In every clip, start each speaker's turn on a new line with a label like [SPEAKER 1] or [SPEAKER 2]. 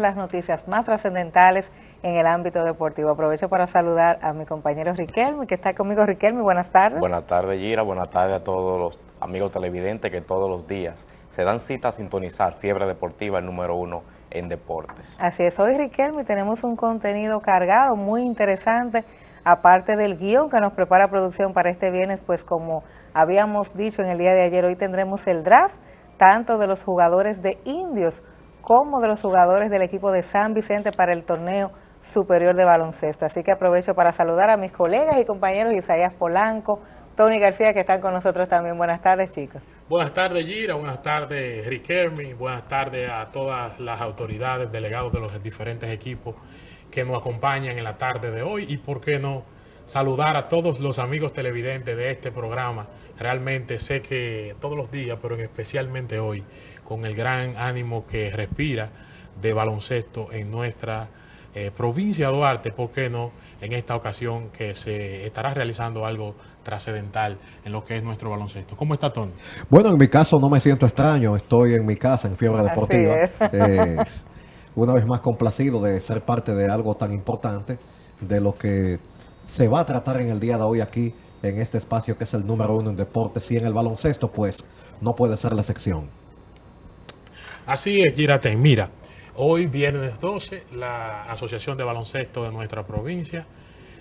[SPEAKER 1] las noticias más trascendentales en el ámbito deportivo. Aprovecho para saludar a mi compañero Riquelme, que está conmigo. Riquelme, buenas tardes.
[SPEAKER 2] Buenas tardes, Gira. Buenas tardes a todos los amigos televidentes que todos los días se dan cita a sintonizar Fiebre Deportiva, el número uno en deportes.
[SPEAKER 1] Así es, hoy Riquelme tenemos un contenido cargado, muy interesante, aparte del guion que nos prepara producción para este viernes, pues como habíamos dicho en el día de ayer, hoy tendremos el draft, tanto de los jugadores de Indios como de los jugadores del equipo de San Vicente para el torneo superior de baloncesto. Así que aprovecho para saludar a mis colegas y compañeros Isaías Polanco, Tony García, que están con nosotros también. Buenas tardes, chicos.
[SPEAKER 3] Buenas tardes, Gira. Buenas tardes, Rick Buenas tardes a todas las autoridades, delegados de los diferentes equipos que nos acompañan en la tarde de hoy. Y por qué no saludar a todos los amigos televidentes de este programa. Realmente sé que todos los días, pero especialmente hoy, con el gran ánimo que respira de baloncesto en nuestra eh, provincia de Duarte, ¿por qué no? En esta ocasión que se estará realizando algo trascendental en lo que es nuestro baloncesto. ¿Cómo está Tony?
[SPEAKER 4] Bueno, en mi caso no me siento extraño, estoy en mi casa en Fiebre Deportiva. Eh, una vez más complacido de ser parte de algo tan importante, de lo que se va a tratar en el día de hoy aquí en este espacio que es el número uno en deportes y en el baloncesto, pues no puede ser la sección.
[SPEAKER 3] Así es, Girate. Mira, hoy viernes 12, la Asociación de Baloncesto de nuestra provincia,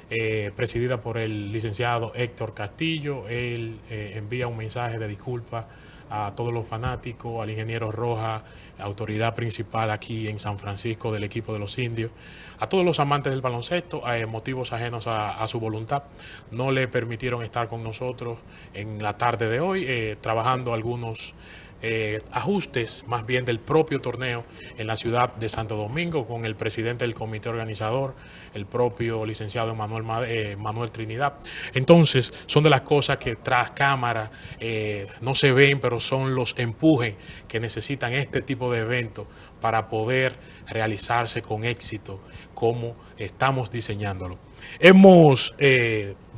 [SPEAKER 3] eh, presidida por el licenciado Héctor Castillo, él eh, envía un mensaje de disculpa a todos los fanáticos, al ingeniero Roja, autoridad principal aquí en San Francisco del equipo de los indios, a todos los amantes del baloncesto, a motivos ajenos a, su voluntad, no le permitieron estar con nosotros en la tarde de hoy, eh, trabajando algunos eh, ajustes más bien del propio torneo en la ciudad de Santo Domingo con el presidente del comité organizador, el propio licenciado Manuel, eh, Manuel Trinidad. Entonces, son de las cosas que tras cámara eh, no se ven, pero son los empujes que necesitan este tipo de eventos para poder realizarse con éxito como estamos diseñándolo. Hemos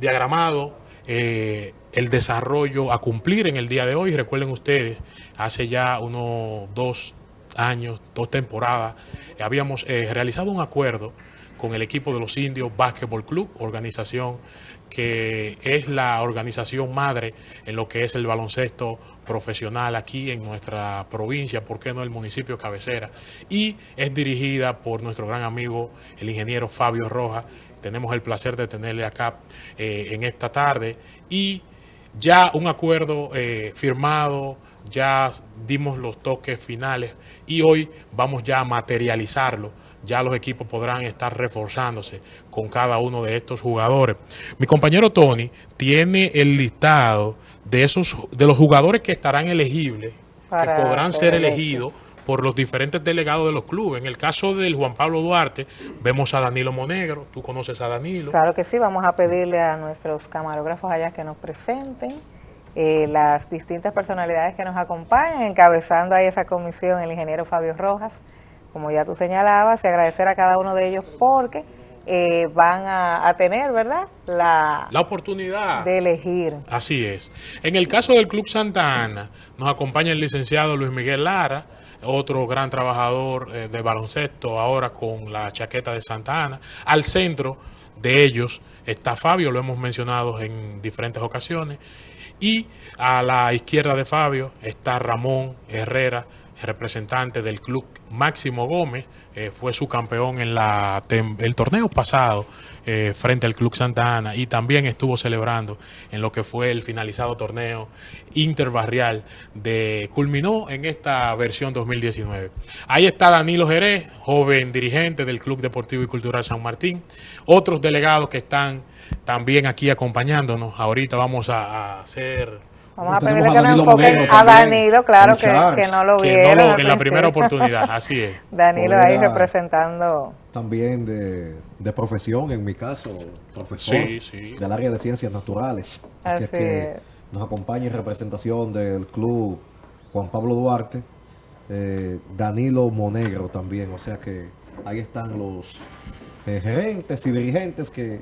[SPEAKER 3] diagramado el desarrollo a cumplir en el día de hoy. Recuerden ustedes, hace ya unos dos años, dos temporadas, habíamos eh, realizado un acuerdo con el equipo de los indios Basketball Club, organización que es la organización madre en lo que es el baloncesto profesional aquí en nuestra provincia, ¿por qué no el municipio cabecera? Y es dirigida por nuestro gran amigo, el ingeniero Fabio Rojas. Tenemos el placer de tenerle acá eh, en esta tarde y ya un acuerdo eh, firmado, ya dimos los toques finales y hoy vamos ya a materializarlo. Ya los equipos podrán estar reforzándose con cada uno de estos jugadores. Mi compañero Tony tiene el listado de esos de los jugadores que estarán elegibles, que podrán ser elegidos por los diferentes delegados de los clubes. En el caso del Juan Pablo Duarte, vemos a Danilo Monegro, tú conoces a Danilo.
[SPEAKER 1] Claro que sí, vamos a pedirle a nuestros camarógrafos allá que nos presenten eh, las distintas personalidades que nos acompañan, encabezando ahí esa comisión el ingeniero Fabio Rojas, como ya tú señalabas, y agradecer a cada uno de ellos porque eh, van a, tener, ¿verdad?
[SPEAKER 3] La, la oportunidad
[SPEAKER 1] de elegir.
[SPEAKER 3] Así es. En el caso del Club Santa Ana, nos acompaña el licenciado Luis Miguel Lara, otro gran trabajador eh, de baloncesto ahora con la chaqueta de Santa Ana. Al centro de ellos está Fabio, lo hemos mencionado en diferentes ocasiones. Y a la izquierda de Fabio está Ramón Herrera, representante del club Máximo Gómez, eh, fue su campeón en la el torneo pasado eh, frente al Club Santa Ana y también estuvo celebrando en lo que fue el finalizado torneo interbarrial de culminó en esta versión 2019. Ahí está Danilo Jerez, joven dirigente del Club Deportivo y Cultural San Martín, otros delegados que están también aquí acompañándonos. Ahorita vamos a hacer
[SPEAKER 1] Vamos a pedirle que nos enfoquen a Danilo, claro que, que, no lo vieron.
[SPEAKER 3] en la primera oportunidad, así es.
[SPEAKER 1] Danilo ahí representando.
[SPEAKER 4] También de, de, profesión, en mi caso, profesor del área de ciencias naturales. Así, es que nos acompaña en representación del club Juan Pablo Duarte, eh, Danilo Monegro también. O sea que ahí están los eh, gerentes y dirigentes que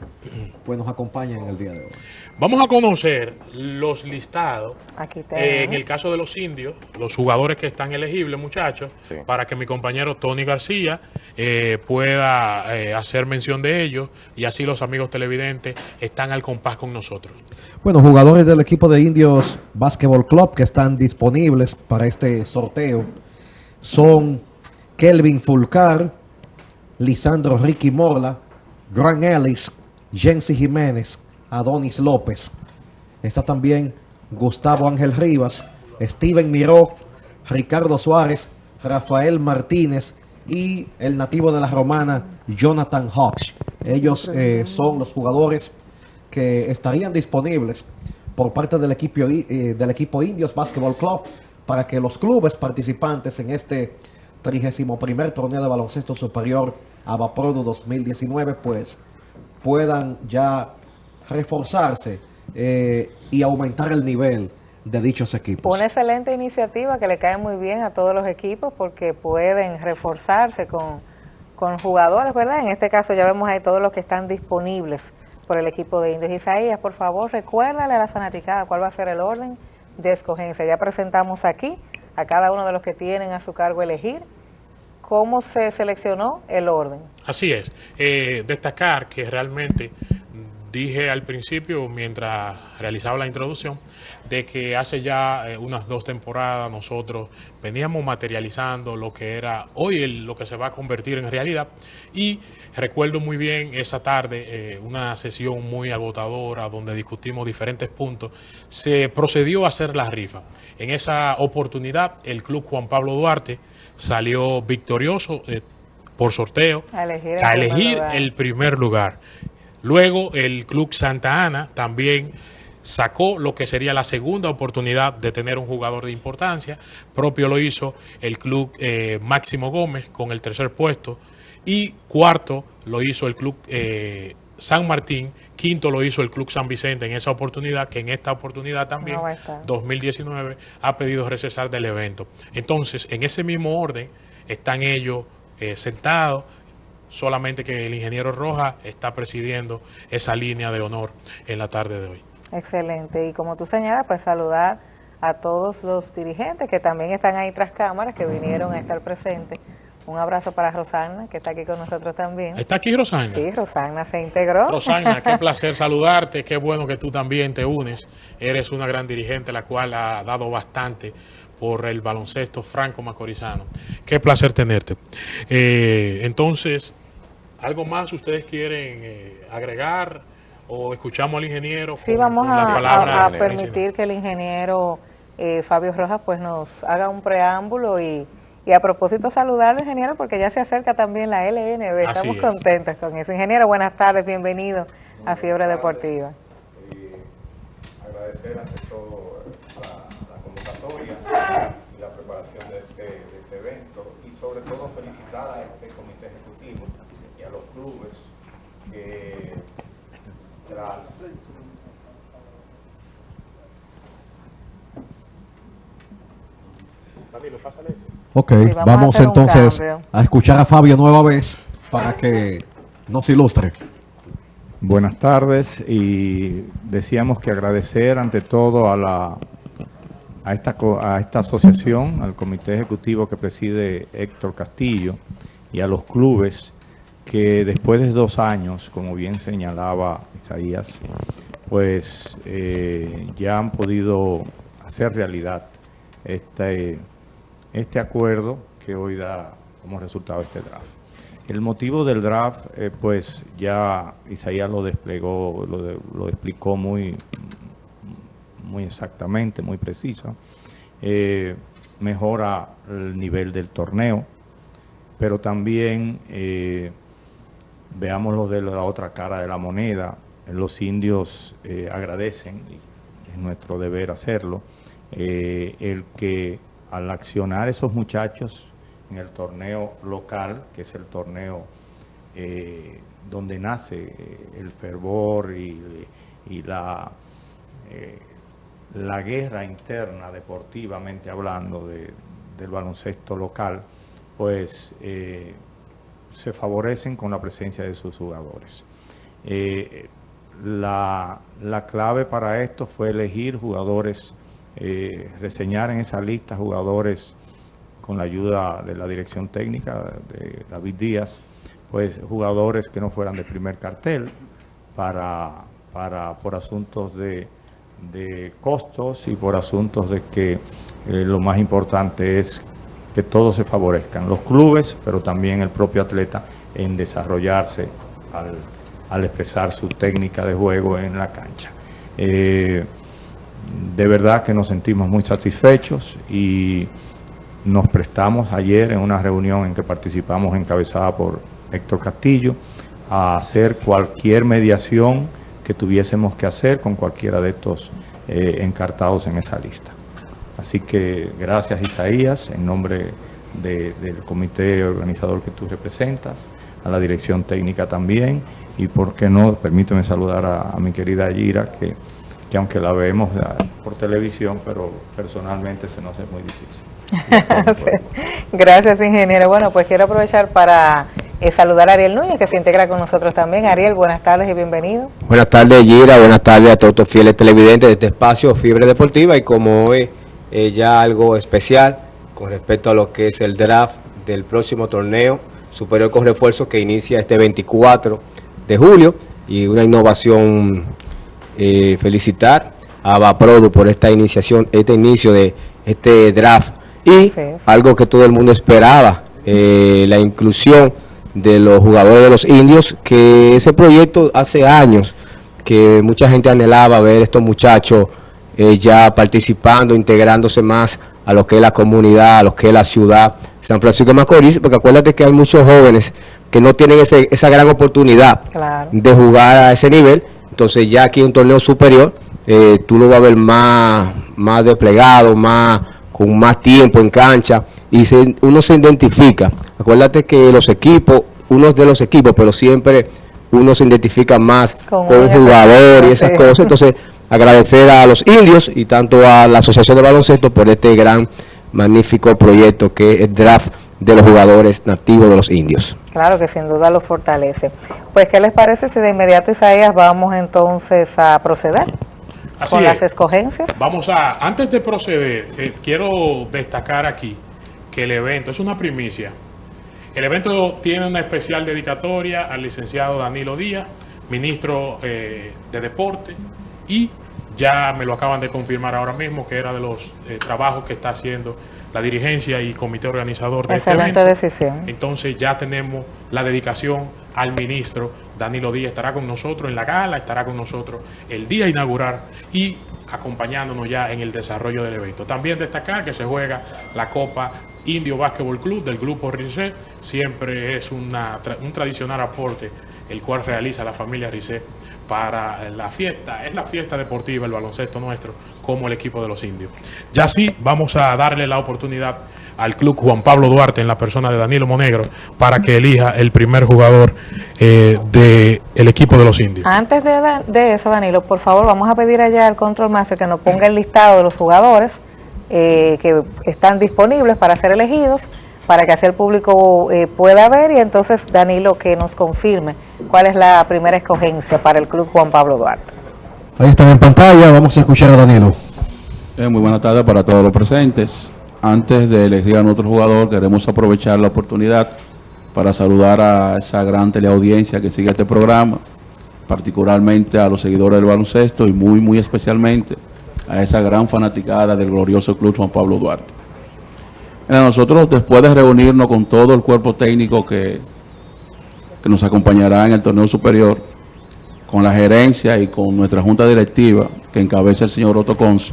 [SPEAKER 4] pues, nos acompañan en el día de hoy.
[SPEAKER 3] Vamos a conocer los listados,
[SPEAKER 1] Aquí
[SPEAKER 3] eh, en el caso de los indios, los jugadores que están elegibles, muchachos,
[SPEAKER 2] Sí.
[SPEAKER 3] para que mi compañero Tony García eh, pueda eh, hacer mención de ellos y así los amigos televidentes están al compás con nosotros.
[SPEAKER 4] Bueno, jugadores del equipo de Indios Basketball Club que están disponibles para este sorteo son Kelvin Fulcar, Lisandro Ricky Morla, Grant Ellis, Jensi Jiménez, Adonis López. Está también Gustavo Ángel Rivas, Steven Miró, Ricardo Suárez, Rafael Martínez y el nativo de la Romana, Jonathan Hodge. Ellos eh, son los jugadores que estarían disponibles por parte del equipo, eh, del equipo Indios Basketball Club para que los clubes participantes en este 31 torneo de baloncesto superior Abaprodu 2019 pues puedan ya reforzarse eh, y aumentar el nivel de dichos equipos.
[SPEAKER 1] Una excelente iniciativa que le cae muy bien a todos los equipos porque pueden reforzarse con, con jugadores, ¿verdad? En este caso ya vemos ahí todos los que están disponibles por el equipo de Indios. Isaías, por favor, recuérdale a la fanaticada cuál va a ser el orden de escogencia. Ya presentamos aquí a cada uno de los que tienen a su cargo elegir cómo se seleccionó el orden.
[SPEAKER 3] Así es. Eh, destacar que realmente dije al principio, mientras realizaba la introducción, de que hace ya eh, unas dos temporadas nosotros veníamos materializando lo que era hoy el- lo que se va a convertir en realidad. Y recuerdo muy bien esa tarde, eh, una sesión muy agotadora donde discutimos diferentes puntos. Se procedió a hacer la rifa. En esa oportunidad, el Club Juan Pablo Duarte salió victorioso eh, por sorteo
[SPEAKER 1] A elegir el
[SPEAKER 3] a
[SPEAKER 1] primer
[SPEAKER 3] elegir
[SPEAKER 1] lugar.
[SPEAKER 3] el primer lugar. Luego el Club Santa Ana también sacó lo que sería la segunda oportunidad de tener un jugador de importancia. Propio lo hizo el Club eh, Máximo Gómez con el tercer puesto. Y cuarto lo hizo el Club eh, San Martín. Quinto lo hizo el Club San Vicente en esa oportunidad, que en esta oportunidad también,
[SPEAKER 1] No va a estar.
[SPEAKER 3] 2019, ha pedido recesar del evento. Entonces, en ese mismo orden están ellos eh, sentados, solamente que el ingeniero Rojas está presidiendo esa línea de honor en la tarde de hoy.
[SPEAKER 1] Excelente. Y como tú señalas, pues saludar a todos los dirigentes que también están ahí tras cámaras, que vinieron a estar presentes. Un abrazo para Rosana, que está aquí con nosotros también.
[SPEAKER 3] ¿Está aquí Rosana?
[SPEAKER 1] Sí, Rosana se integró.
[SPEAKER 3] Rosana, qué placer saludarte, qué bueno que tú también te unes. Eres una gran dirigente, la cual ha dado bastante por el baloncesto franco macorizano. Qué placer tenerte. Eh, entonces, ¿algo más ustedes quieren eh, agregar o escuchamos al ingeniero?
[SPEAKER 1] Sí,
[SPEAKER 3] con-
[SPEAKER 1] vamos a, permitir que el ingeniero eh, Fabio Rojas pues nos haga un preámbulo y, y a propósito saludar al ingeniero porque ya se acerca también la LNB.
[SPEAKER 3] Así
[SPEAKER 1] Estamos
[SPEAKER 3] es.
[SPEAKER 1] contentos con eso. Ingeniero, buenas tardes, bienvenido a Fiebre Deportiva.
[SPEAKER 5] agradecer ante todo la, la convocatoria y la preparación de este, de este evento y sobre todo felicitar a este comité ejecutivo y a los clubes que tras
[SPEAKER 4] Ok,
[SPEAKER 1] Sí, vamos
[SPEAKER 4] entonces a escuchar a Fabio nueva vez para que nos ilustre.
[SPEAKER 5] Buenas tardes y decíamos que agradecer ante todo a la a esta a esta asociación, al comité ejecutivo que preside Héctor Castillo y a los clubes que después de dos años, como bien señalaba Isaías, pues eh, ya han podido hacer realidad este, este acuerdo que hoy da como resultado este draft. El motivo del draft, eh, pues ya Isaías lo desplegó, lo, explicó muy, muy exactamente, muy preciso. Eh, mejora el nivel del torneo, pero también eh, veámoslo de la otra cara de la moneda. Los indios eh, agradecen, y es nuestro deber hacerlo, el que al accionar esos muchachos en el torneo local, que es el torneo eh, donde nace eh, el fervor y, la, eh, la guerra interna, deportivamente hablando, de- del baloncesto local, pues se favorecen con la presencia de sus jugadores. Eh, la, clave para esto fue elegir jugadores, eh, reseñar en esa lista jugadores con la ayuda de la dirección técnica de David Díaz, pues jugadores que no fueran de primer cartel para, para por asuntos de, costos y por asuntos de que eh, lo más importante es que todos se favorezcan, los clubes, pero también el propio atleta en desarrollarse al, expresar su técnica de juego en la cancha. Eh, de verdad que nos sentimos muy satisfechos y nos prestamos ayer en una reunión en que participamos encabezada por Héctor Castillo a hacer cualquier mediación que tuviésemos que hacer con cualquiera de estos eh, encartados en esa lista. Así que gracias Isaías, en nombre del comité organizador que tú representas, a la dirección técnica también, y por qué no, permíteme saludar a, mi querida Gira, que, que aunque la vemos por televisión, pero personalmente se nos hace muy difícil.
[SPEAKER 1] Gracias, ingeniero. Bueno, pues quiero aprovechar para eh, saludar a Ariel Núñez, que se integra con nosotros también. Ariel, buenas tardes y bienvenido.
[SPEAKER 6] Buenas tardes, Gira. Buenas tardes a todos los fieles televidentes de este espacio Fiebre Deportiva. Y como hoy eh, ya algo especial con respecto a lo que es el draft del próximo torneo superior con refuerzo que inicia este 24 de julio y una innovación eh, felicitar a Vaprodu por esta iniciación, este inicio de este draft. Y algo que todo el mundo esperaba, eh, la inclusión de los jugadores de los indios, que ese proyecto hace años que mucha gente anhelaba ver estos muchachos eh, ya participando, integrándose más a lo que es la comunidad, a lo que es la ciudad San Francisco de Macorís, porque acuérdate que hay muchos jóvenes que no tienen esa gran oportunidad de jugar a ese nivel, entonces ya aquí en un torneo superior, eh, tú lo vas a ver más, más desplegado, más con más tiempo en cancha, y uno se identifica. Acuérdate que los equipos, unos de los equipos, pero siempre uno se identifica más con, un jugador y esas cosas, entonces agradecer a los indios y tanto a la Asociación de Baloncesto por este gran, magnífico proyecto que es el draft de los jugadores nativos de los indios.
[SPEAKER 1] Claro que sin duda lo fortalece. Pues, ¿qué les parece si de inmediato, Isaías, vamos entonces a proceder con las escogencias?
[SPEAKER 3] Vamos a, antes de proceder, eh, quiero destacar aquí que el evento es una primicia. El evento tiene una especial dedicatoria al licenciado Danilo Díaz, ministro eh, de Deporte, y ya me lo acaban de confirmar ahora mismo que era de los eh, trabajos que está haciendo la dirigencia y comité organizador de
[SPEAKER 1] este evento. decisión.
[SPEAKER 3] Entonces ya tenemos la dedicación al ministro Danilo Díaz, estará con nosotros en la gala, estará con nosotros el día inaugural y acompañándonos ya en el desarrollo del evento. También destacar que se juega la Copa Indio Básquetbol Club del Grupo RICE, siempre es una, un tradicional aporte el cual realiza la familia RICE para la fiesta, es la fiesta deportiva, el baloncesto nuestro, como el equipo de los indios. Ya sí, vamos a darle la oportunidad al club Juan Pablo Duarte en la persona de Danilo Monegro para que elija el primer jugador eh, del equipo de los indios.
[SPEAKER 1] Antes de, de, eso, Danilo, por favor, vamos a pedir allá al Control Master que nos ponga el listado de los jugadores eh, que están disponibles para ser elegidos para que así el público eh, pueda ver y entonces Danilo que nos confirme cuál es la primera escogencia para el Club Juan Pablo Duarte.
[SPEAKER 4] Ahí están en pantalla, vamos a escuchar a Danilo.
[SPEAKER 7] Eh, muy buenas tardes para todos los presentes. Antes de elegir a nuestro jugador, queremos aprovechar la oportunidad para saludar a esa gran teleaudiencia que sigue este programa, particularmente a los seguidores del baloncesto y muy, muy especialmente a esa gran fanaticada del glorioso Club Juan Pablo Duarte nosotros después de reunirnos con todo el cuerpo técnico que, nos acompañará en el torneo superior, con la gerencia y con nuestra junta directiva que encabeza el señor Otto Cons,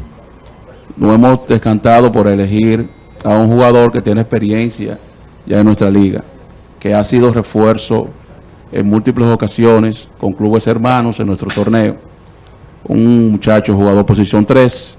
[SPEAKER 7] nos hemos descantado por elegir a un jugador que tiene experiencia ya en nuestra liga, que ha sido refuerzo en múltiples ocasiones con clubes hermanos en nuestro torneo. Un muchacho jugador posición 3,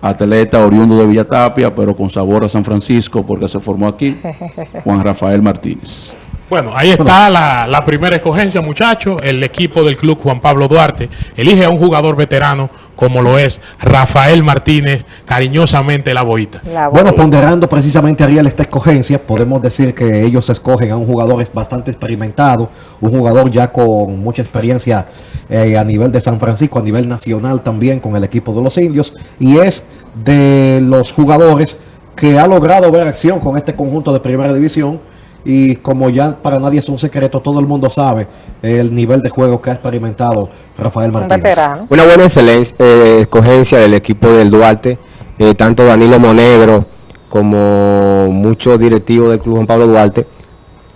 [SPEAKER 7] atleta oriundo de Villatapia, pero con sabor a San Francisco porque se formó aquí, Juan Rafael Martínez.
[SPEAKER 3] Bueno, ahí está la, la primera escogencia, muchachos. El equipo del club Juan Pablo Duarte elige a un jugador veterano como lo es Rafael Martínez, cariñosamente la boita.
[SPEAKER 4] bueno, ponderando precisamente Ariel esta escogencia, podemos decir que ellos escogen a un jugador bastante experimentado, un jugador ya con mucha experiencia eh, a nivel de San Francisco, a nivel nacional también con el equipo de los indios, y es de los jugadores que ha logrado ver acción con este conjunto de primera división y como ya para nadie es un secreto, todo el mundo sabe el nivel de juego que ha experimentado Rafael Martínez.
[SPEAKER 6] Una buena excelencia, eh, escogencia del equipo del Duarte, eh, tanto Danilo Monegro como muchos directivos del Club Juan Pablo Duarte.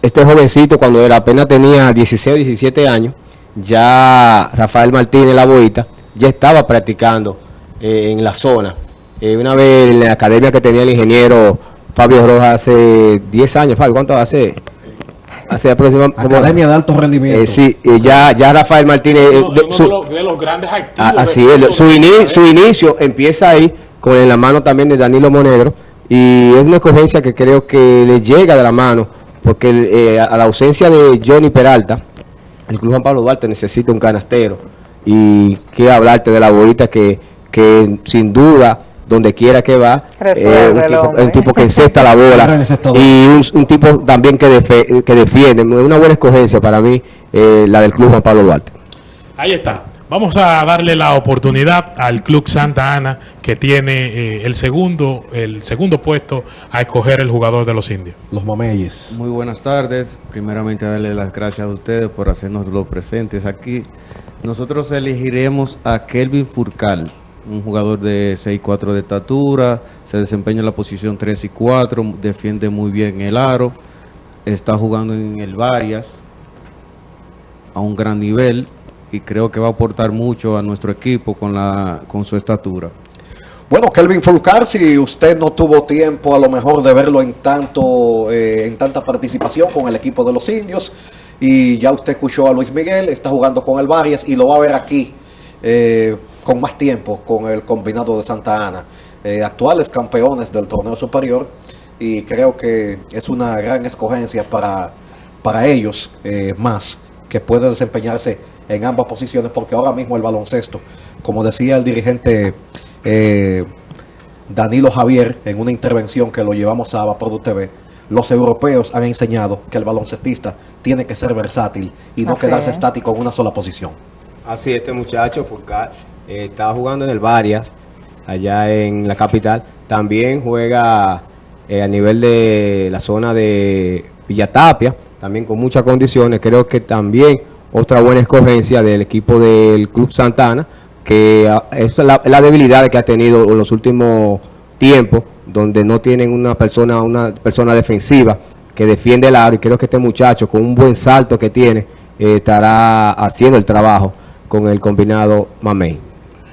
[SPEAKER 6] Este jovencito cuando era apenas tenía 16 o 17 años, ya Rafael Martínez, la boita, ya estaba practicando eh, en la zona. una vez en la academia que tenía el ingeniero Fabio Rojas hace 10 años, Fabio, ¿cuánto hace?
[SPEAKER 4] Hace aproximadamente... Academia de Alto Rendimiento.
[SPEAKER 6] Eh, sí, ya, ya Rafael Martínez...
[SPEAKER 3] Eh, de, los, grandes activos. Ah,
[SPEAKER 6] así es, su, su inicio empieza ahí con en la mano también de Danilo Monegro y es una escogencia que creo que le llega de la mano porque eh, a la ausencia de Johnny Peralta, el Club Juan Pablo Duarte necesita un canastero y que hablarte de la bolita que, que sin duda donde quiera que va, eh, un, tipo, que encesta la bola y un, tipo también que, que defiende. Una buena escogencia para mí, eh, la del Club Juan Pablo Duarte.
[SPEAKER 3] Ahí está. Vamos a darle la oportunidad al Club Santa Ana que tiene eh, el segundo el segundo puesto a escoger el jugador de los indios.
[SPEAKER 4] Los Mameyes.
[SPEAKER 8] Muy buenas tardes. Primeramente darle las gracias a ustedes por hacernos los presentes aquí. Nosotros elegiremos a Kelvin Furcal un jugador de 6'4 de estatura, se desempeña en la posición 3 y 4, defiende muy bien el aro, está jugando en el Varias a un gran nivel y creo que va a aportar mucho a nuestro equipo con, la, con su estatura.
[SPEAKER 4] Bueno, Kelvin Fulcar, si usted no tuvo tiempo a lo mejor de verlo en tanto eh, en tanta participación con el equipo de los indios y ya usted escuchó a Luis Miguel, está jugando con el Varias y lo va a ver aquí eh, con más tiempo con el combinado de Santa Ana, eh, actuales campeones del torneo superior y creo que es una gran escogencia para, para ellos más que puede desempeñarse en ambas posiciones porque ahora mismo el baloncesto, como decía el dirigente eh, Danilo Javier en una intervención que lo llevamos a Vaprodu TV, los europeos han enseñado que el baloncestista tiene que ser versátil y no quedarse estático en una sola posición.
[SPEAKER 6] Así, este muchacho, Furcar, eh, estaba jugando en el Varias, allá en la capital. También juega eh, a nivel de la zona de Villatapia, también con muchas condiciones. Creo que también otra buena escogencia del equipo del Club Santana, que ah, es la, debilidad que ha tenido en los últimos tiempos, donde no tienen una persona, una persona defensiva que defiende el aro y creo que este muchacho con un buen salto que tiene eh, estará haciendo el trabajo con el combinado Mamey.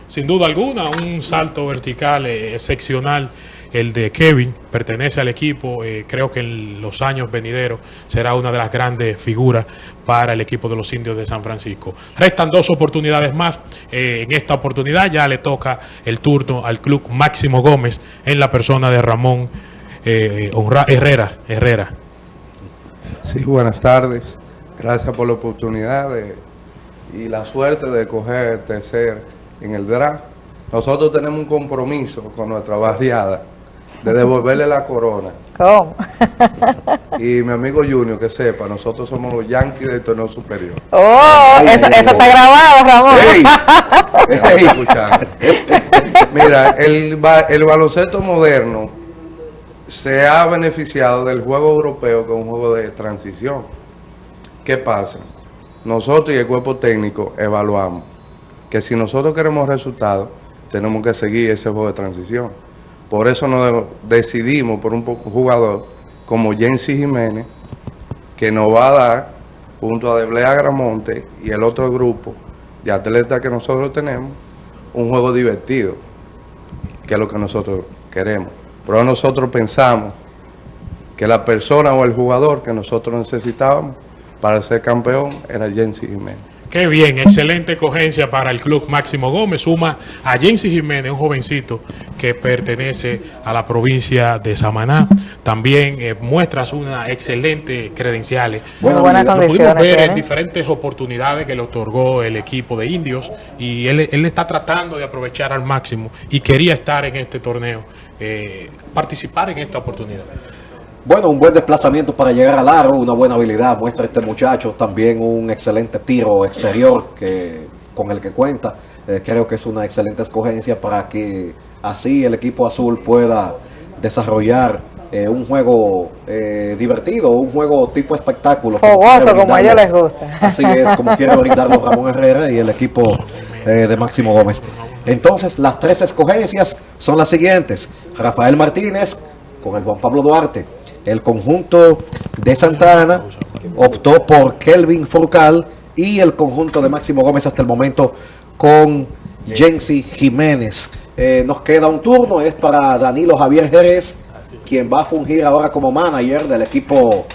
[SPEAKER 3] Sin duda alguna, un salto vertical eh, excepcional el de Kevin, pertenece al equipo, eh, creo que en los años venideros será una de las grandes figuras para el equipo de los indios de San Francisco. Restan dos oportunidades más, eh, en esta oportunidad ya le toca el turno al club Máximo Gómez en la persona de Ramón Herrera. Herrera.
[SPEAKER 9] Sí, buenas tardes, gracias por la oportunidad y la suerte de coger tercer en el draft, nosotros tenemos un compromiso con nuestra barriada de devolverle la corona. ¿Cómo? y mi amigo Junior, que sepa, nosotros somos los Yankees del torneo superior.
[SPEAKER 1] Oh, eso, está grabado, Ramón.
[SPEAKER 9] Mira, el, el baloncesto moderno se ha beneficiado del juego europeo, que es un juego de transición. ¿Qué pasa? Nosotros y el cuerpo técnico evaluamos que si nosotros queremos resultados, tenemos que seguir ese juego de transición. Por eso nos decidimos por un jugador como Jensi Jiménez, que nos va a dar, junto a Deblea Gramonte y el otro grupo de atletas que nosotros tenemos, un juego divertido, que es lo que nosotros queremos. Pero nosotros pensamos que la persona o el jugador que nosotros necesitábamos para ser campeón era Jensi Jiménez.
[SPEAKER 3] Qué bien, excelente cogencia para el club Máximo Gómez. Suma a Jensi Jiménez, un jovencito que pertenece a la provincia de Samaná. También eh, muestras una excelente credenciales.
[SPEAKER 1] Bueno, buenas
[SPEAKER 3] Lo pudimos ver en diferentes oportunidades que le otorgó el equipo de indios y él, él está tratando de aprovechar al máximo y quería estar en este torneo, eh, participar en esta oportunidad.
[SPEAKER 4] Bueno, un buen desplazamiento para llegar al aro, una buena habilidad muestra este muchacho, también un excelente tiro exterior que con el que cuenta. Eh, creo que es una excelente escogencia para que así el equipo azul pueda desarrollar eh, un juego eh, divertido, un juego tipo espectáculo.
[SPEAKER 1] Fogoso,
[SPEAKER 4] quiere
[SPEAKER 1] como a ellos les gusta.
[SPEAKER 4] Así es, como quiere brindarlo Ramón Herrera y el equipo de Máximo Gómez. Entonces, las tres escogencias son las siguientes. Rafael Martínez con el Juan Pablo Duarte. El conjunto de Santa Ana optó por Kelvin Furcal y el conjunto de Máximo Gómez hasta el momento con Jensi Jiménez. Eh, nos queda un turno, es para Danilo Javier Jerez, quien va a fungir ahora como manager del equipo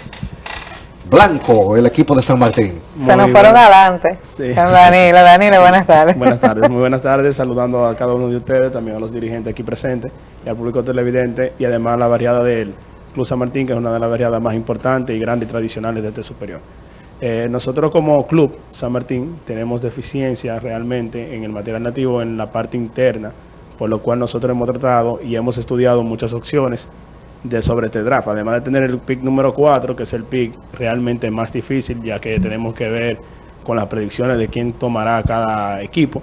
[SPEAKER 4] blanco, el equipo de San Martín.
[SPEAKER 1] Se nos fueron adelante.
[SPEAKER 10] Sí.
[SPEAKER 1] Danilo, Danilo, buenas tardes.
[SPEAKER 10] Buenas tardes, muy buenas tardes, saludando a cada uno de ustedes, también a los dirigentes aquí presentes y al público televidente y además a la variada del Club San Martín, que es una de las variadas más importantes y grandes y tradicionales de este superior. Eh, nosotros como club San Martín tenemos deficiencia realmente en el material nativo en la parte interna, por lo cual nosotros hemos tratado y hemos estudiado muchas opciones de sobre este draft, además de tener el pick número 4, que es el pick realmente más difícil, ya que tenemos que ver con las predicciones de quién tomará cada equipo.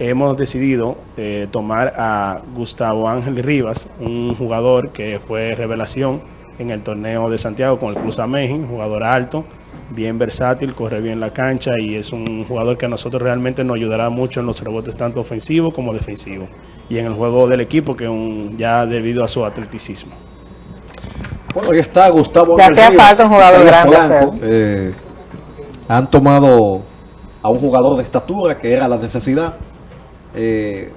[SPEAKER 10] Hemos decidido eh, tomar a Gustavo Ángel Rivas, un jugador que fue revelación en el torneo de Santiago con el Cruz Ameji, un jugador alto, bien versátil, corre bien la cancha y es un jugador que a nosotros realmente nos ayudará mucho en los rebotes tanto ofensivos como defensivos y en el juego del equipo que un, ya debido a su atleticismo.
[SPEAKER 4] Bueno, ahí está Gustavo Ángel Rivas,
[SPEAKER 1] falta un jugador grande.
[SPEAKER 4] Eh, han tomado a un jugador de estatura que era la necesidad. Eh,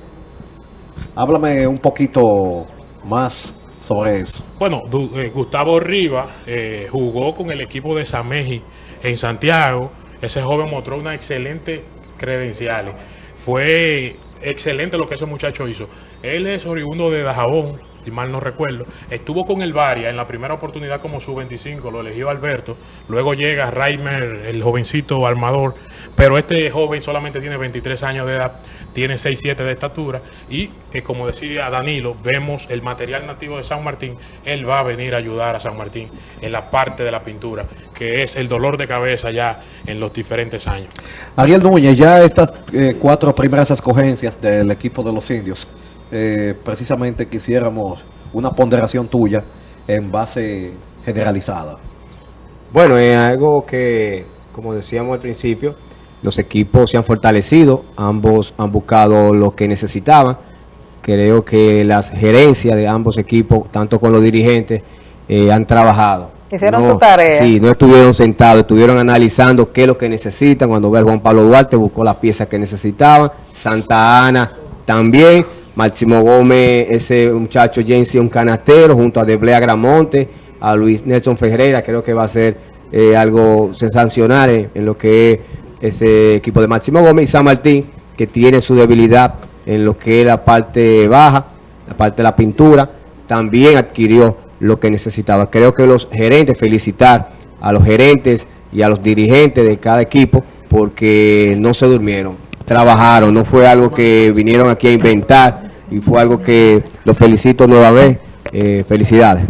[SPEAKER 4] háblame un poquito más sobre eso.
[SPEAKER 3] Bueno, eh, Gustavo Rivas eh, jugó con el equipo de Sameji en Santiago. Ese joven mostró una excelente credenciales. Fue excelente lo que ese muchacho hizo. Él es oriundo de Dajabón, si mal no recuerdo. Estuvo con el Varia en la primera oportunidad como sub-25, lo eligió Alberto. Luego llega Raimer, el jovencito armador. Pero este joven solamente tiene 23 años de edad, tiene 6'7 de estatura. Y eh, como decía Danilo, vemos el material nativo de San Martín. Él va a venir a ayudar a San Martín en la parte de la pintura, que es el dolor de cabeza ya en los diferentes años.
[SPEAKER 4] Ariel Núñez, ya estas eh, cuatro primeras escogencias del equipo de los indios, eh, precisamente quisiéramos una ponderación tuya en base generalizada.
[SPEAKER 6] Bueno, es algo que, como decíamos al principio, los equipos se han fortalecido, ambos han buscado lo que necesitaban. Creo que las gerencias de ambos equipos, tanto con los dirigentes, eh, han trabajado.
[SPEAKER 1] Hicieron
[SPEAKER 6] No-
[SPEAKER 1] su tarea.
[SPEAKER 6] Sí, no estuvieron sentados, estuvieron analizando qué es lo que necesitan. Cuando ve a Juan Pablo Duarte, buscó las piezas que necesitaban. Santa Ana también. Máximo Gómez, ese muchacho Jensi, un canastero, junto a Deblea Gramonte, a Luis Nelson Ferreira, creo que va a ser eh, algo sensacional en, en lo que es ese equipo de Máximo Gómez. Y San Martín, que tiene su debilidad en lo que es la parte baja, la parte de la pintura, también adquirió lo que necesitaba. Creo que los gerentes, felicitar a los gerentes y a los dirigentes de cada equipo porque no se durmieron, trabajaron, no fue algo que vinieron aquí a inventar y fue algo que los felicito nueva vez. Eh, felicidades.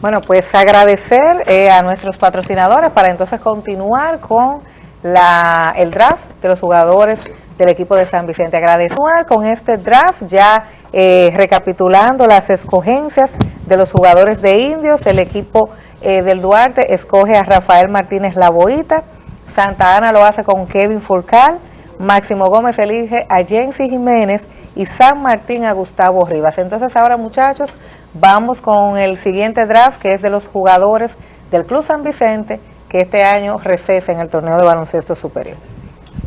[SPEAKER 1] Bueno, pues agradecer eh, a nuestros patrocinadores para entonces continuar con la, el draft de los jugadores del equipo de San Vicente. Agradecer con este draft ya eh, recapitulando las escogencias de los jugadores de Indios. El equipo del Duarte escoge a Rafael Martínez Laboita. Santa Ana lo hace con Kevin Furcal. Máximo Gómez elige a Jensi Jiménez y San Martín a Gustavo Rivas. Entonces ahora muchachos, vamos con el siguiente draft que es de los jugadores del Club San Vicente que este año recesa en el torneo de baloncesto superior.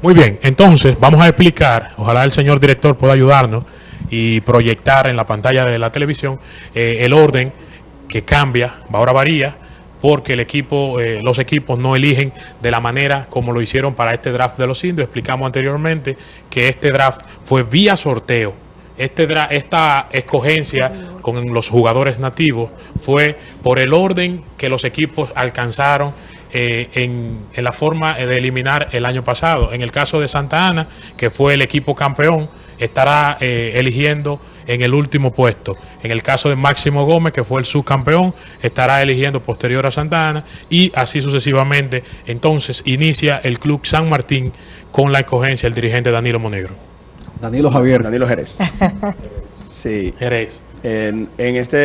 [SPEAKER 3] Muy bien, entonces vamos a explicar, ojalá el señor director pueda ayudarnos y proyectar en la pantalla de la televisión eh, el orden que cambia, ahora varía, porque el equipo, eh, los equipos no eligen de la manera como lo hicieron para este draft de los indios. Explicamos anteriormente que este draft fue vía sorteo. Este esta escogencia con los jugadores nativos fue por el orden que los equipos alcanzaron eh, en, la forma de eliminar el año pasado. En el caso de Santa Ana, que fue el equipo campeón, estará eh, eligiendo en el último puesto. En el caso de Máximo Gómez, que fue el subcampeón, estará eligiendo posterior a Santa Ana y así sucesivamente. Entonces inicia el Club San Martín con la escogencia del dirigente Danilo Monegro.
[SPEAKER 10] Danilo Javier. Danilo Jerez. sí. Jerez. En, esta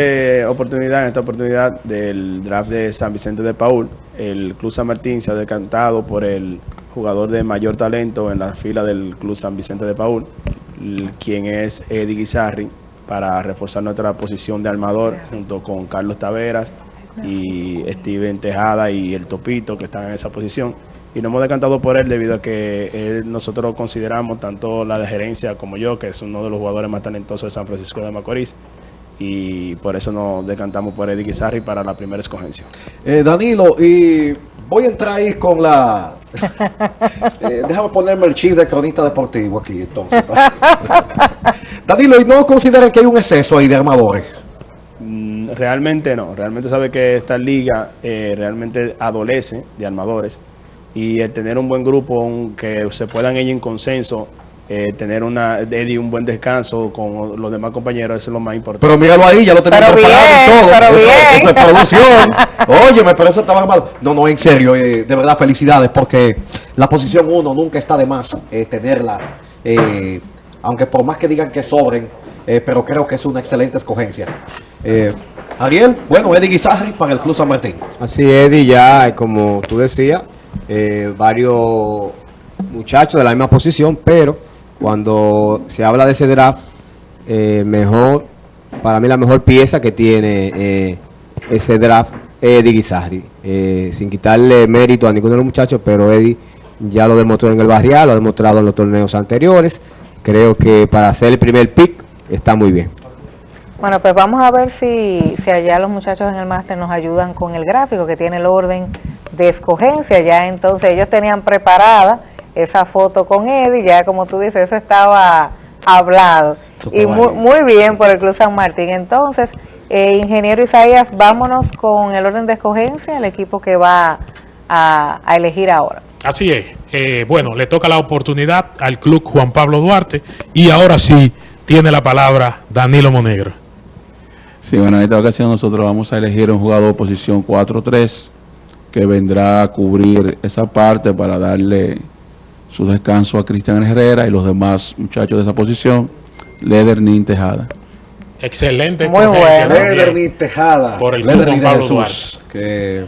[SPEAKER 10] oportunidad, en esta oportunidad del draft de San Vicente de Paul, el Club San Martín se ha decantado por el jugador de mayor talento en la fila del Club San Vicente de Paul, quien es Eddie Guizarri, para reforzar nuestra posición de armador junto con Carlos Taveras y Steven Tejada y el Topito que están en esa posición. Y nos hemos decantado por él debido a que nosotros consideramos, tanto la de gerencia como yo, que es uno de los jugadores más talentosos de San Francisco de Macorís, y por eso nos decantamos por Eddie Guizarri para la primera escogencia.
[SPEAKER 4] Eh, Danilo, y voy a entrar ahí con la... Eh, déjame ponerme el chip de cronista deportivo aquí entonces. Danilo, ¿y no consideran que hay un exceso ahí de armadores?
[SPEAKER 10] Mm, realmente no, realmente sabe que esta liga eh, realmente adolece de armadores y el tener un buen grupo que se puedan ellos en consenso eh, tener una Eddie un buen descanso con los demás compañeros, eso es lo más importante.
[SPEAKER 4] Pero míralo ahí, ya lo tenemos preparado y todo. Pero eso, eso, es producción. Oye, me parece estaba mal. No, no, en serio, eh, de verdad, felicidades, porque la posición uno nunca está de más eh, tenerla, aunque por más que digan que sobren, pero creo que es una excelente escogencia. Ariel, bueno, Eddie Guizarri para el Club San Martín.
[SPEAKER 6] Así, Eddie, ya, como tú decías, varios muchachos de la misma posición, pero cuando se habla de ese draft, eh, mejor, para mí la mejor pieza que tiene eh, ese draft es Eddie Guizarri. Eh, sin quitarle mérito a ninguno de los muchachos, pero Eddie ya lo demostró en el barrial, lo ha demostrado en los torneos anteriores. Creo que para hacer el primer pick está muy bien.
[SPEAKER 1] Bueno, pues vamos a ver si, si allá los muchachos en el máster nos ayudan con el gráfico que tiene el orden de escogencia. Ya entonces ellos tenían preparada esa foto con Eddie, ya como tú dices, eso estaba hablado. y muy, muy, bien por el Club San Martín. Entonces, eh, ingeniero Isaías, vámonos con el orden de escogencia, el equipo que va a, elegir ahora.
[SPEAKER 3] Así es. Eh, bueno, le toca la oportunidad al Club Juan Pablo Duarte y ahora sí tiene la palabra Danilo Monegro.
[SPEAKER 7] Sí, bueno, en esta ocasión nosotros vamos a elegir un jugador de posición 4-3 que vendrá a cubrir esa parte para darle su descanso a Cristian Herrera y los demás muchachos de esa posición, Ledernin Tejada.
[SPEAKER 3] Excelente.
[SPEAKER 4] Muy bueno. Ledernin Tejada.
[SPEAKER 3] Por el Ledernin de Jesús.
[SPEAKER 1] Que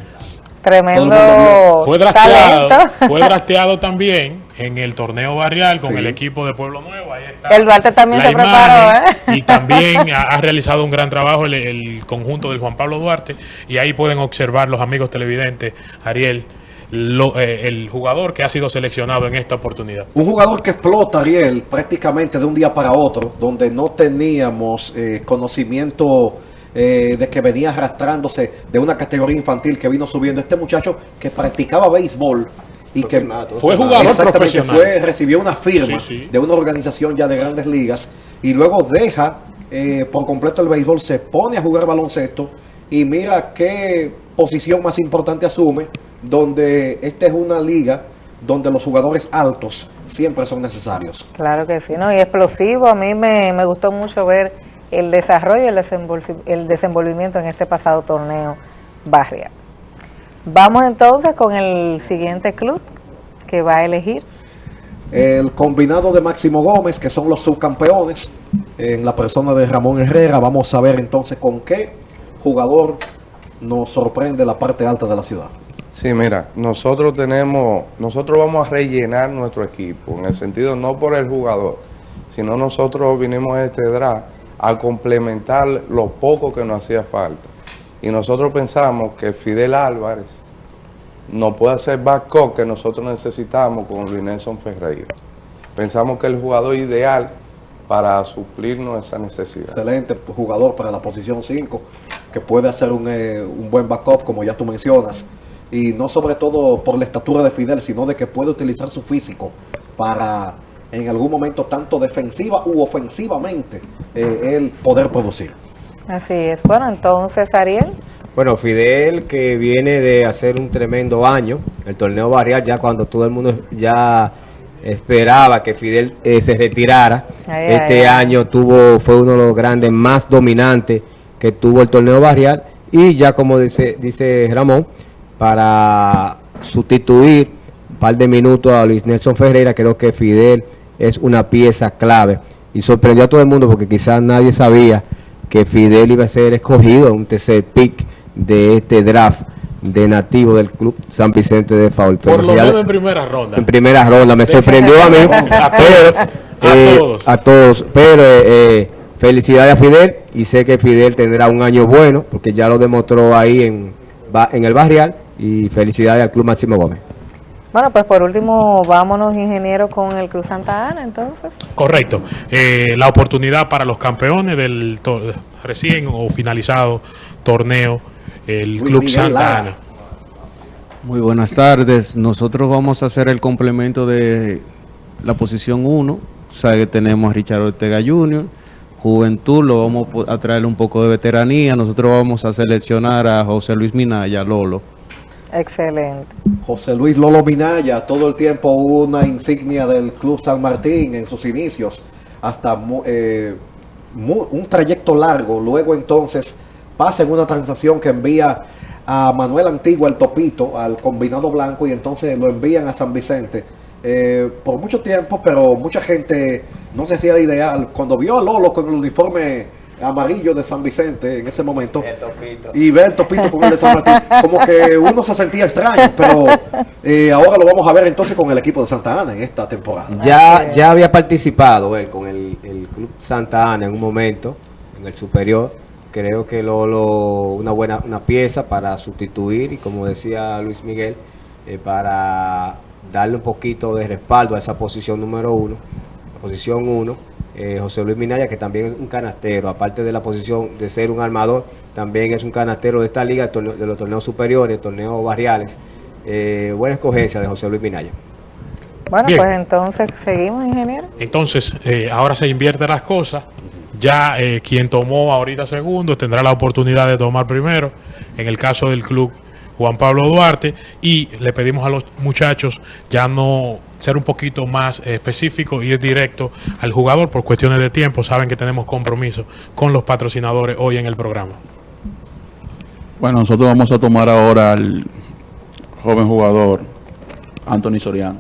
[SPEAKER 1] Tremendo
[SPEAKER 3] fue drafteado, fue drafteado también en el torneo barrial con el equipo de Pueblo Nuevo. Ahí está
[SPEAKER 1] el Duarte también se preparó, ¿eh?
[SPEAKER 3] Y también ha, realizado un gran trabajo el, el, conjunto del Juan Pablo Duarte. Y ahí pueden observar los amigos televidentes, Ariel, eh, el jugador que ha sido seleccionado en esta oportunidad.
[SPEAKER 4] Un jugador que explota, Ariel, prácticamente de un día para otro, donde no teníamos eh, conocimiento eh, de que venía arrastrándose de una categoría infantil que vino subiendo. Este muchacho que practicaba béisbol y que
[SPEAKER 3] fue jugador profesional.
[SPEAKER 4] Fue, recibió una firma de una organización ya de grandes ligas y luego deja por completo el béisbol, se pone a jugar baloncesto y mira qué posición más importante asume donde esta es una liga donde los jugadores altos siempre son necesarios.
[SPEAKER 1] Claro que sí, ¿no? Y explosivo, a mí me, me gustó mucho ver el desarrollo y el, el desenvolvimiento en este pasado torneo barrial. Vamos entonces con el siguiente club que va a elegir.
[SPEAKER 4] El combinado de Máximo Gómez, que son los subcampeones, en la persona de Ramón Herrera. Vamos a ver entonces con qué jugador nos sorprende la parte alta de la ciudad.
[SPEAKER 9] Sí, mira, nosotros tenemos, nosotros vamos a rellenar nuestro equipo, en el sentido no por el jugador, sino nosotros vinimos a este draft a complementar lo poco que nos hacía falta. Y nosotros pensamos que Fidel Álvarez no puede hacer backup que nosotros necesitamos con Nelson Ferreira. Pensamos que el jugador ideal para suplirnos esa necesidad.
[SPEAKER 4] Excelente jugador para la posición 5. que puede hacer un, eh, un buen backup, como ya tú mencionas, y no sobre todo por la estatura de Fidel, sino de que puede utilizar su físico para en algún momento tanto defensiva u ofensivamente eh, él poder producir.
[SPEAKER 1] Así es. Bueno, entonces, Ariel.
[SPEAKER 6] Bueno, Fidel que viene de hacer un tremendo año, el torneo barrial ya cuando todo el mundo ya esperaba que Fidel eh, se retirara.
[SPEAKER 1] Ay,
[SPEAKER 6] este
[SPEAKER 1] ay, ay.
[SPEAKER 6] año tuvo fue uno de los grandes más dominantes que tuvo el torneo barrial y ya como dice dice Ramón para sustituir un par de minutos a Luis Nelson Ferreira, creo que Fidel es una pieza clave y sorprendió a todo el mundo porque quizás nadie sabía que Fidel iba a ser escogido un tercer pick de este draft de nativo del club San Vicente de Faul.
[SPEAKER 3] Por lo menos en primera ronda.
[SPEAKER 6] en primera ronda. Me sorprendió a mí,
[SPEAKER 3] A
[SPEAKER 6] pero,
[SPEAKER 3] todos. A
[SPEAKER 6] eh,
[SPEAKER 3] todos.
[SPEAKER 6] a todos. Pero eh, felicidades a Fidel y sé que Fidel tendrá un año bueno porque ya lo demostró ahí en el barrial y felicidades al Club Máximo Gómez.
[SPEAKER 1] Bueno, pues por último, vámonos, ingeniero, con el Cruz Santa Ana, entonces.
[SPEAKER 3] Correcto. Eh, la oportunidad para los campeones del recién o finalizado torneo, el Club
[SPEAKER 4] Miguel
[SPEAKER 3] Santa
[SPEAKER 4] Lara.
[SPEAKER 3] Ana.
[SPEAKER 8] Muy buenas tardes. Nosotros vamos a hacer el complemento de la posición 1. O sea que tenemos a Richard Ortega Jr., Juventud, lo vamos a traer un poco de veteranía. Nosotros vamos a seleccionar a José Luis Minaya, Lolo.
[SPEAKER 1] Excelente.
[SPEAKER 4] José Luis Lolo Minaya, todo el tiempo una insignia del Club San Martín en sus inicios, hasta eh, un trayecto largo. Luego entonces pasa en una transacción que envía a Manuel Antigua, el Topito, al combinado blanco, y entonces lo envían a San Vicente. Eh, por mucho tiempo, pero mucha gente no sé si era ideal. Cuando vio a Lolo con el uniforme amarillo de San Vicente en ese momento y ve el topito con el de San Martín, como que uno se sentía extraño, pero eh, ahora lo vamos a ver entonces con el equipo de Santa Ana en esta temporada.
[SPEAKER 6] Ya, ya había participado él con el, el Club Santa Ana en un momento, en el superior. Creo que Lolo, una buena una pieza para sustituir y como decía Luis Miguel, eh, para darle un poquito de respaldo a esa posición número uno, la posición uno. Eh, José Luis Minaya, que también es un canastero, aparte de la posición de ser un armador, también es un canastero de esta liga, de, torneo- de los torneos superiores, torneos barriales. Eh, buena escogencia de José Luis Minaya.
[SPEAKER 1] Bueno,
[SPEAKER 3] Bien.
[SPEAKER 1] pues entonces seguimos, ingeniero.
[SPEAKER 3] Entonces, eh, ahora se invierten las cosas. Ya eh, quien tomó ahorita segundo tendrá la oportunidad de tomar primero. En el caso del club Juan Pablo Duarte. Y le pedimos a los muchachos ya no ser un poquito más eh, específico y ir directo al jugador por cuestiones de tiempo. Saben que tenemos compromiso con los patrocinadores hoy en el programa.
[SPEAKER 7] Bueno, nosotros vamos a tomar ahora al joven jugador Anthony Soriano.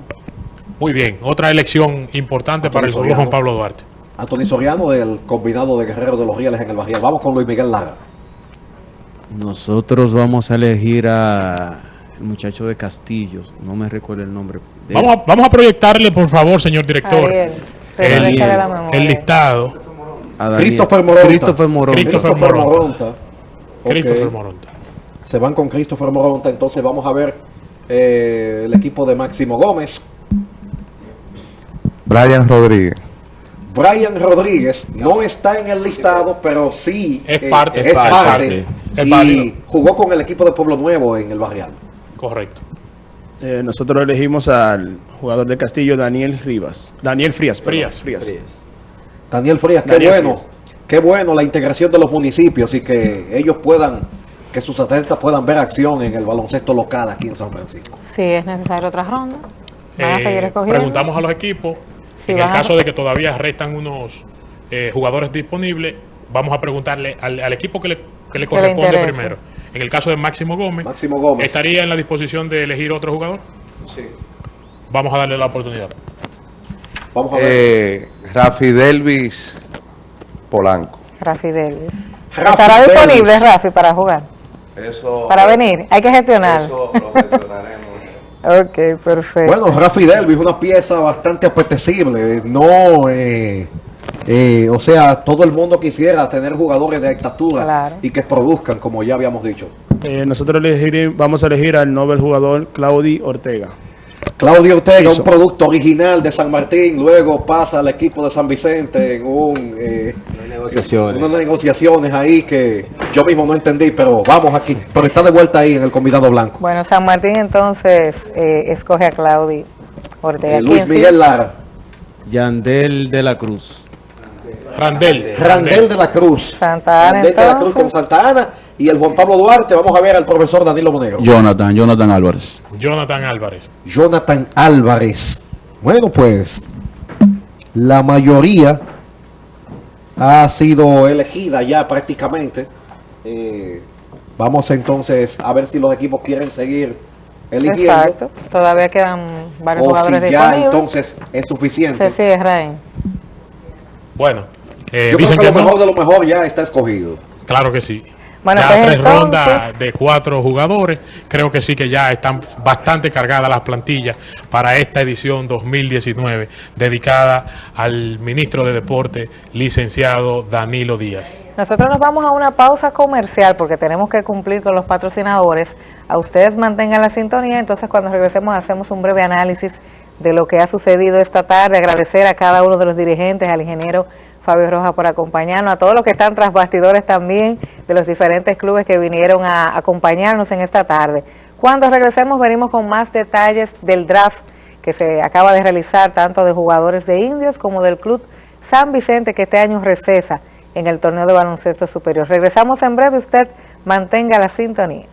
[SPEAKER 3] Muy bien, otra elección importante para el
[SPEAKER 4] Soriano.
[SPEAKER 3] Juan Pablo Duarte.
[SPEAKER 4] Anthony Soriano del combinado de Guerreros de los Rieles en el Barrial. Vamos con Luis Miguel Lara.
[SPEAKER 8] Nosotros vamos a elegir a el muchacho de Castillos, no me recuerdo el nombre. de-
[SPEAKER 3] Vamos a, vamos a proyectarle, por favor, señor director,
[SPEAKER 1] Ariel,
[SPEAKER 3] el, el listado.
[SPEAKER 4] Christopher Moronta.
[SPEAKER 8] Christopher Moronta.
[SPEAKER 3] Christopher
[SPEAKER 4] Christopher
[SPEAKER 3] Moronta. Christopher Moronta.
[SPEAKER 4] Se van con Christopher Moronta. Entonces vamos a ver eh, el equipo de Máximo Gómez.
[SPEAKER 9] Brian Rodríguez.
[SPEAKER 4] Brian Rodríguez no está en el listado, pero sí
[SPEAKER 3] Es parte,
[SPEAKER 4] es
[SPEAKER 3] es
[SPEAKER 4] parte,
[SPEAKER 3] parte. Es
[SPEAKER 4] y
[SPEAKER 3] válido.
[SPEAKER 4] jugó con el equipo de Pueblo Nuevo en el Barrial.
[SPEAKER 3] Correcto.
[SPEAKER 10] Eh, nosotros elegimos al jugador de Castillo, Daniel Rivas. Daniel Frías. perdón,
[SPEAKER 3] Frías.
[SPEAKER 4] Daniel Frías, qué
[SPEAKER 10] Daniel
[SPEAKER 4] bueno,
[SPEAKER 10] Frías.
[SPEAKER 4] qué bueno la integración de los municipios y que ellos puedan, que sus atletas puedan ver acción en el baloncesto local aquí en San Francisco.
[SPEAKER 1] Si es necesario otra ronda, van a
[SPEAKER 3] Eh,
[SPEAKER 1] seguir escogiendo.
[SPEAKER 3] preguntamos a los equipos. En el
[SPEAKER 1] a-
[SPEAKER 3] caso de que todavía restan unos eh, jugadores disponibles, vamos a preguntarle al, al equipo que le, que le corresponde primero. En el caso de Máximo Gómez,
[SPEAKER 4] Máximo Gómez.
[SPEAKER 3] ¿estaría en la disposición de elegir otro jugador?
[SPEAKER 4] Sí.
[SPEAKER 3] Vamos a darle la oportunidad.
[SPEAKER 4] Vamos a ver.
[SPEAKER 9] Eh, Rafi Delvis Polanco.
[SPEAKER 1] Rafi.
[SPEAKER 4] Rafi
[SPEAKER 1] ¿Estará disponible. Rafi para jugar?
[SPEAKER 9] Eso,
[SPEAKER 1] Para venir. Hay que gestionar.
[SPEAKER 9] Eso lo gestionaremos.
[SPEAKER 1] Ok, perfecto.
[SPEAKER 4] Bueno, Rafi Delvis, una pieza bastante apetecible. No, eh, eh, o sea, todo el mundo quisiera tener jugadores de estatura
[SPEAKER 1] Claro.
[SPEAKER 4] y que produzcan, como ya habíamos dicho.
[SPEAKER 10] Eh, nosotros elegir- vamos a elegir al Nobel jugador Claudi Ortega.
[SPEAKER 4] Claudio Ortega,
[SPEAKER 10] Eso.
[SPEAKER 4] un producto original de San Martín, luego pasa al equipo de San Vicente en un, eh,
[SPEAKER 6] Negociaciones.
[SPEAKER 4] Unas negociaciones ahí que yo mismo no entendí, pero vamos aquí. Pero está de vuelta ahí en el combinado blanco.
[SPEAKER 1] Bueno, San Martín entonces eh, escoge a Claudi Ortega.
[SPEAKER 4] Eh, Luis
[SPEAKER 1] ¿Quién
[SPEAKER 4] Miguel? Lara.
[SPEAKER 8] Yandel de la Cruz.
[SPEAKER 3] Randel.
[SPEAKER 4] Randel de la Cruz.
[SPEAKER 1] Santa Ana
[SPEAKER 4] Randel de la Cruz con Santa Ana y el Juan Pablo Duarte. Vamos a ver al profesor Danilo Monegro.
[SPEAKER 7] Jonathan, Jonathan Álvarez.
[SPEAKER 3] Jonathan Álvarez.
[SPEAKER 4] Jonathan Álvarez. Bueno, pues la mayoría ha sido elegida ya prácticamente. Eh, vamos entonces a ver si los equipos quieren seguir eligiendo
[SPEAKER 1] Exacto. Todavía quedan varios
[SPEAKER 4] o si ya
[SPEAKER 1] disponibles.
[SPEAKER 4] entonces es suficiente.
[SPEAKER 1] Se sigue, Raín.
[SPEAKER 3] Bueno, eh,
[SPEAKER 4] Yo creo
[SPEAKER 3] dicen
[SPEAKER 4] que
[SPEAKER 3] que
[SPEAKER 4] lo mejor
[SPEAKER 3] no.
[SPEAKER 4] de lo mejor ya está escogido.
[SPEAKER 3] Claro que sí.
[SPEAKER 1] Bueno,
[SPEAKER 3] ya
[SPEAKER 1] pues
[SPEAKER 3] tres
[SPEAKER 1] entonces-
[SPEAKER 3] rondas de cuatro jugadores. Creo que sí que ya están bastante cargadas las plantillas para esta edición 2019 dedicada al ministro de Deporte, licenciado Danilo Díaz.
[SPEAKER 1] Nosotros nos vamos a una pausa comercial porque tenemos que cumplir con los patrocinadores. A ustedes mantengan la sintonía, entonces cuando regresemos hacemos un breve análisis de lo que ha sucedido esta tarde. Agradecer a cada uno de los dirigentes, al ingeniero Fabio Rojas por acompañarnos, a todos los que están tras bastidores también de los diferentes clubes que vinieron a acompañarnos en esta tarde. Cuando regresemos venimos con más detalles del draft que se acaba de realizar tanto de jugadores de indios como del club San Vicente que este año recesa en el torneo de baloncesto superior. Regresamos en breve, usted mantenga la sintonía.